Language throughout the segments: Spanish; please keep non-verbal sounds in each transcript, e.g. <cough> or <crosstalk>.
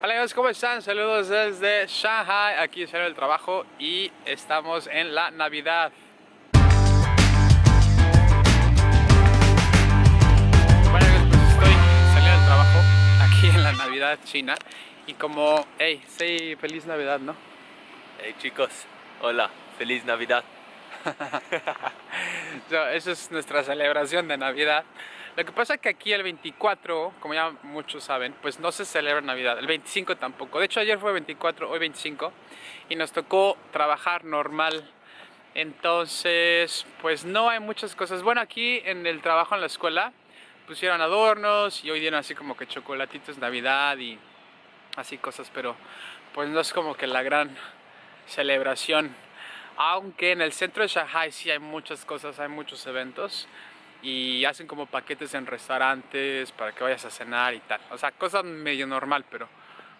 Hola amigos, ¿cómo están? Saludos desde Shanghai, aquí salió el trabajo y estamos en la Navidad. Bueno amigos, pues estoy saliendo del trabajo aquí en la Navidad China y como, hey, say feliz Navidad, ¿no? Hey chicos, hola, feliz Navidad. <laughs> so, esa es nuestra celebración de Navidad. Lo que pasa es que aquí el 24, como ya muchos saben, pues no se celebra Navidad. El 25 tampoco. De hecho ayer fue 24, hoy 25. Y nos tocó trabajar normal. Entonces, pues no hay muchas cosas. Bueno, aquí en el trabajo en la escuela pusieron adornos y hoy dieron así como que chocolatitos Navidad y así cosas. Pero pues no es como que la gran celebración. Aunque en el centro de Shanghai sí hay muchas cosas, hay muchos eventos y hacen como paquetes en restaurantes para que vayas a cenar y tal. O sea, cosa medio normal, pero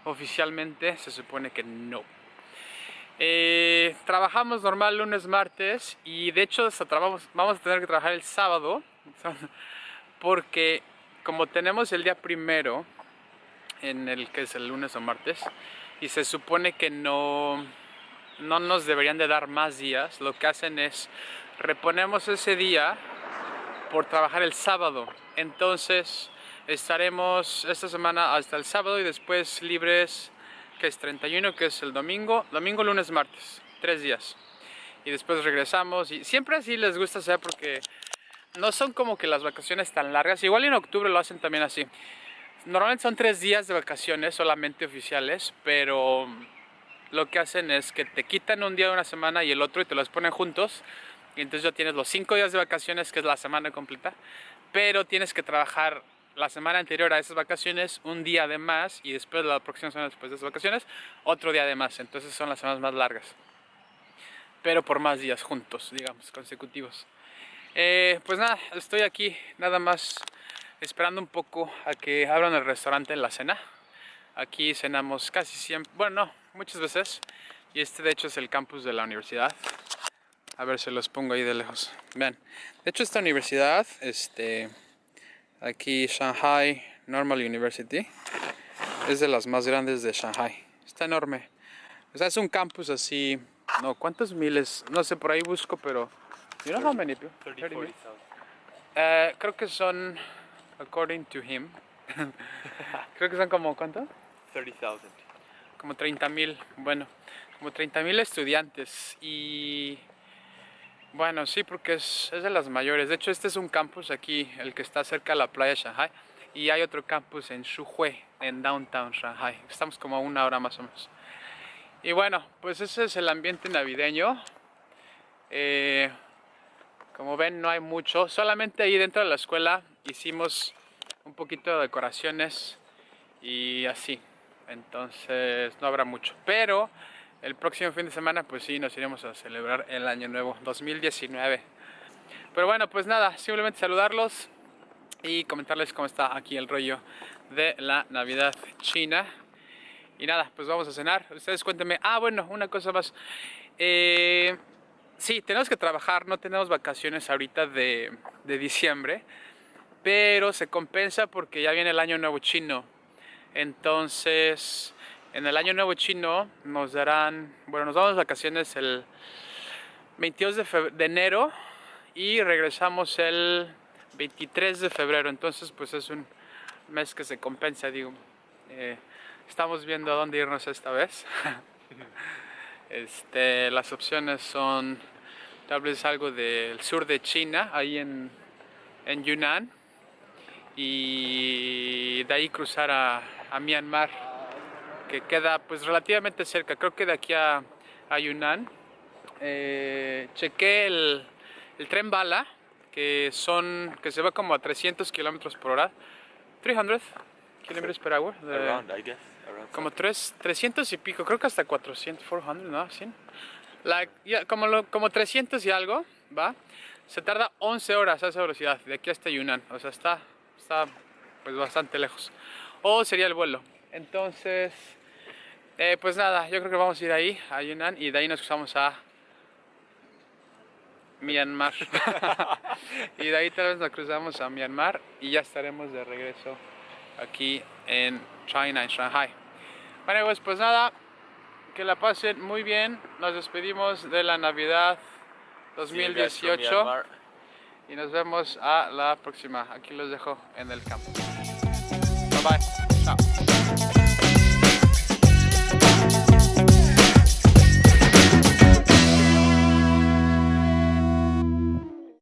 oficialmente se supone que no. Eh, trabajamos normal lunes, martes y de hecho vamos a tener que trabajar el sábado <laughs> porque como tenemos el día primero en el que es el lunes o martes y se supone que no, no nos deberían de dar más días, lo que hacen es reponemos ese día por trabajar el sábado. Entonces estaremos esta semana hasta el sábado y después libres, que es 31, que es el domingo, domingo, lunes, martes, tres días. Y después regresamos y siempre así les gusta hacer porque no son como que las vacaciones tan largas. Igual en octubre lo hacen también así. Normalmente son tres días de vacaciones solamente oficiales, pero lo que hacen es que te quitan un día de una semana y el otro y te los ponen juntos entonces ya tienes los cinco días de vacaciones, que es la semana completa, pero tienes que trabajar la semana anterior a esas vacaciones un día de más y después la próxima semana después de esas vacaciones otro día de más, entonces son las semanas más largas, pero por más días juntos, digamos, consecutivos. Eh, pues nada, estoy aquí nada más esperando un poco a que abran el restaurante en la cena. Aquí cenamos casi siempre, bueno no, muchas veces y este de hecho es el campus de la universidad. A ver, se los pongo ahí de lejos. Vean, de hecho esta universidad, este, aquí Shanghai Normal University, es de las más grandes de Shanghai. Está enorme. O sea, es un campus así, no, ¿cuántos miles? No sé, por ahí busco, pero... You know how many people? 30, 40, uh, creo que son, according to him, <laughs> creo que son como, ¿cuánto? 30,000. Como 30 mil, bueno, como 30 mil estudiantes y bueno, sí, porque es, de las mayores. De hecho, este es un campus aquí, el que está cerca de la playa de Shanghai. Y hay otro campus en Shuhui, en downtown Shanghai. Estamos como a una hora más o menos. Y bueno, pues ese es el ambiente navideño. Eh, como ven, no hay mucho. Solamente ahí dentro de la escuela hicimos un poquito de decoraciones y así. Entonces no habrá mucho. Pero el próximo fin de semana pues sí nos iremos a celebrar el año nuevo 2019 pero bueno pues nada simplemente saludarlos y comentarles cómo está aquí el rollo de la navidad china. Y nada pues vamos a cenar. Ustedes cuéntenme. Ah bueno una cosa más. Eh, sí tenemos que trabajar no tenemos vacaciones ahorita de, de diciembre pero se compensa porque ya viene el año nuevo chino. Entonces en el año nuevo chino nos darán, bueno, nos damos vacaciones el 22 de, enero y regresamos el 23 de febrero. Entonces, pues es un mes que se compensa, digo. Eh, estamos viendo a dónde irnos esta vez. <laughs> este, las opciones son tal vez algo del sur de China, ahí en, en Yunnan, y de ahí cruzar a, a Myanmar que queda pues relativamente cerca, creo que de aquí a, Yunnan. Eh, chequé el, el, tren bala, que son que se va como a 300 kilómetros por hora. 300 kilómetros por hora. Around, I guess. como 3, 300 y pico, creo que hasta 400, 400, ¿no? ¿Sí? Like, como, lo, como 300 y algo, ¿va? Se tarda 11 horas a esa velocidad, de aquí hasta Yunnan. O sea, está, está pues bastante lejos. O sería el vuelo. Entonces, eh, pues nada, yo creo que vamos a ir ahí, a Yunnan, y de ahí nos cruzamos a Myanmar. <laughs> <laughs> y de ahí tal vez nos cruzamos a Myanmar y ya estaremos de regreso aquí en China, en Shanghai. Bueno, pues, pues nada, que la pasen muy bien. Nos despedimos de la Navidad 2018 y nos vemos a la próxima. Aquí los dejo en el campo. Bye bye.